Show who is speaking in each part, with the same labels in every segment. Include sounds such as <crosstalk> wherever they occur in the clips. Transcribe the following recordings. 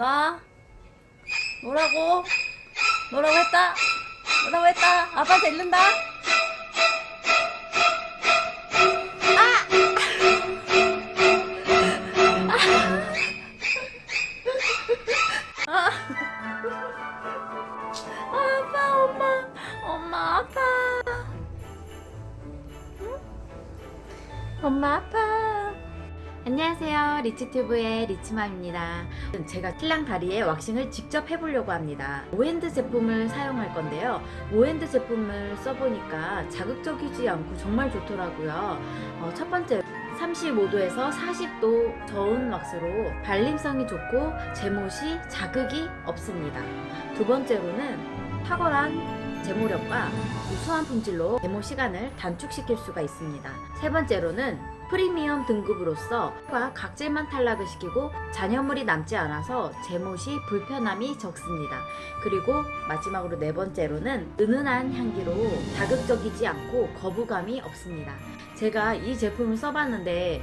Speaker 1: 나 뭐라고? 뭐라고 했다? 뭐라고 했다? 아빠한테 잃는다? 아! 아! 아빠 엄마 엄마 아빠 응? 엄마 아빠 안녕하세요. 리치튜브의 리치맘입니다. 제가 신랑 다리에 왁싱을 직접 해보려고 합니다. 오핸드 제품을 사용할 건데요. 오핸드 제품을 써보니까 자극적이지 않고 정말 좋더라고요. 어, 첫 번째 35도에서 40도 저온 왁스로 발림성이 좋고 제모 시 자극이 없습니다. 두 번째로는 탁월한 제모력과 우수한 품질로 제모 시간을 단축시킬 수가 있습니다. 세 번째로는 프리미엄 등급으로서 각질만 탈락을 시키고 잔여물이 남지 않아서 제못이 불편함이 적습니다. 그리고 마지막으로 네 번째로는 은은한 향기로 자극적이지 않고 거부감이 없습니다. 제가 이 제품을 써봤는데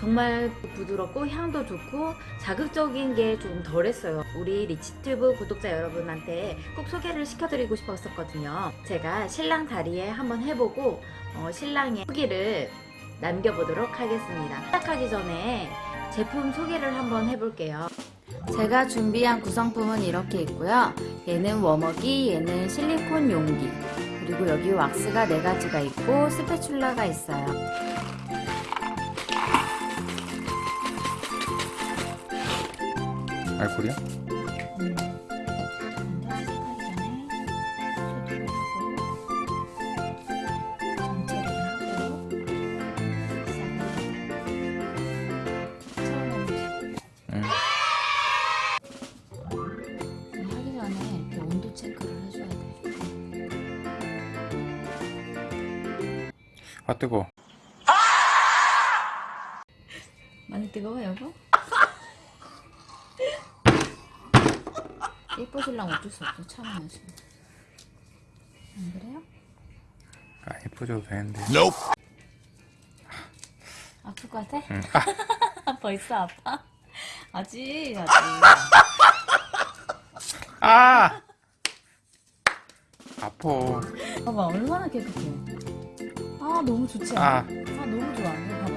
Speaker 1: 정말 부드럽고 향도 좋고 자극적인 게 좀 덜했어요 우리 리치튜브 구독자 여러분한테 꼭 소개를 시켜드리고 싶었었거든요 제가 신랑 다리에 한번 해보고 어, 신랑의 후기를 남겨보도록 하겠습니다. 시작하기 전에 제품 소개를 한번 해볼게요. 제가 준비한 구성품은 이렇게 있고요. 얘는 워머기, 얘는 실리콘 용기. 그리고 여기 왁스가 4가지가 있고 스패츌라가 있어요.
Speaker 2: 알콜이야? 아 뜨거.
Speaker 1: 많이 뜨거워 여보? <laughs> 예뻐질랑 어쩔 수 없어 참아야지. 안 그래요?
Speaker 2: 아 예뻐져도 되는데.
Speaker 1: 아플 것 같아?
Speaker 2: 응. 아, <laughs>
Speaker 1: 벌써 아파? 아직 아직.
Speaker 2: 아! 아파.
Speaker 1: 봐봐 얼마나 깨끗해. 아 너무 좋지
Speaker 2: 아.
Speaker 1: 않아? 아 너무 좋아. 이거 봐봐.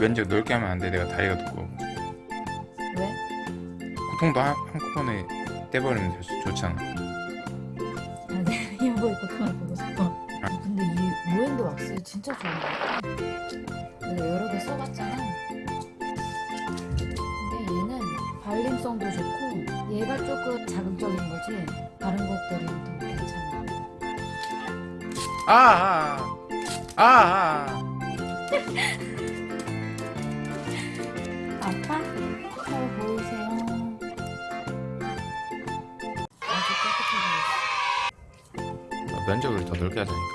Speaker 2: 면적 넓게 하면 안 돼. 내가 다리가 두꺼워.
Speaker 1: 왜?
Speaker 2: 고통도 한, 한꺼번에 떼버리면 좋, 좋잖아.
Speaker 1: 아, <laughs> 내 여보의 고통을 보고 싶어. 아, 근데 이 모엔드 왁스 진짜 좋은 것 같아. 내가 여러 개 써봤잖아. 근데 얘는 발림성도 좋고 얘가 조금 자극적인 거지 다른 것들은. 아!
Speaker 2: 아! 아! 아!
Speaker 1: 아빠? 잘 보이세요? 아주 깨끗해.
Speaker 2: 아. 면적을 더 넓게 하자니까.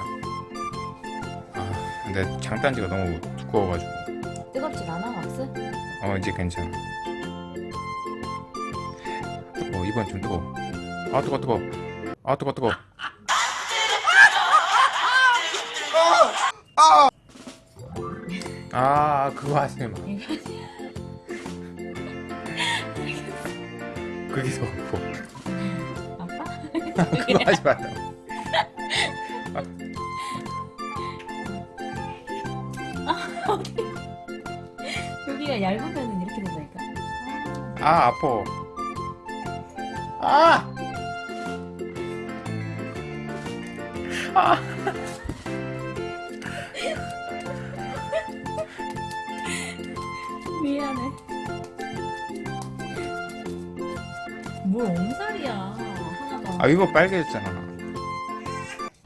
Speaker 2: 아, 근데 장단지가 너무 두꺼워가지고.
Speaker 1: 뜨겁진 않아 왁스?
Speaker 2: 어, 이제 괜찮아. 어, 이번 좀 뜨거워. 아, 뜨거, 뜨거. 아, 뜨거, 뜨거. 아, 그거 하지 마. 그게 더 아파.
Speaker 1: 아빠? <laughs>
Speaker 2: 그거 하지 말라.
Speaker 1: 여기가 얇으면 이렇게 된다니까.
Speaker 2: 아, 아파. 아! 아!
Speaker 1: 미안해. 뭘 엄살이야 하나가.
Speaker 2: 아, 이거 빨개졌잖아.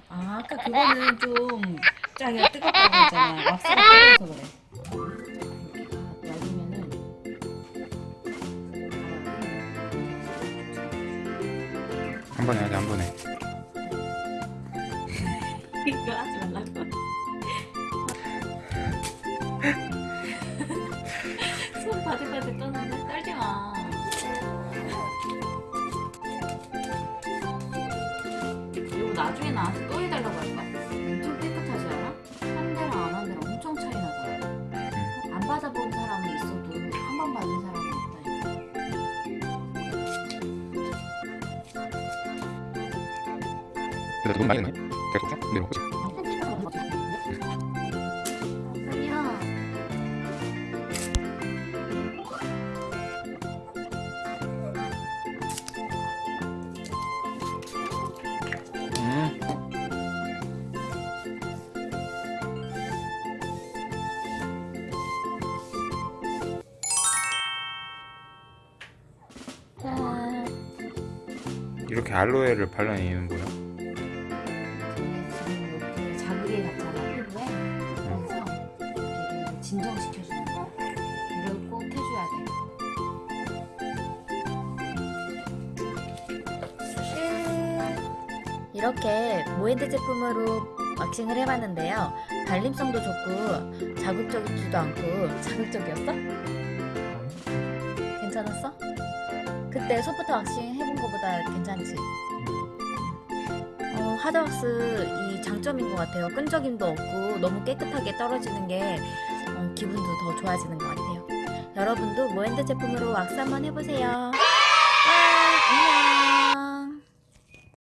Speaker 1: 아 아까 그거는 좀 짜기가 뜨겁다고 했잖아. 왁스가 뜨거워서 그래.
Speaker 2: 한 번에 하자, 한 번에.
Speaker 1: 이거 하지 말라
Speaker 2: 근데 너무 많이 됐네. 계속 좀 내려오지. 음.
Speaker 1: 짠.
Speaker 2: 이렇게 알로에를 발라낸 이유는 뭐야?
Speaker 1: 이렇게 모엔드 제품으로 왁싱을 해봤는데요. 발림성도 좋고 자극적이지도 않고 자극적이었어? 괜찮았어? 그때 소프트 왁싱 해본 거보다 괜찮지? 어, 하드왁스 이 장점인 것 같아요. 끈적임도 없고 너무 깨끗하게 떨어지는 게 어, 기분도 더 좋아지는 것 같아요. 여러분도 모엔드 제품으로 왁스 한번 해보세요.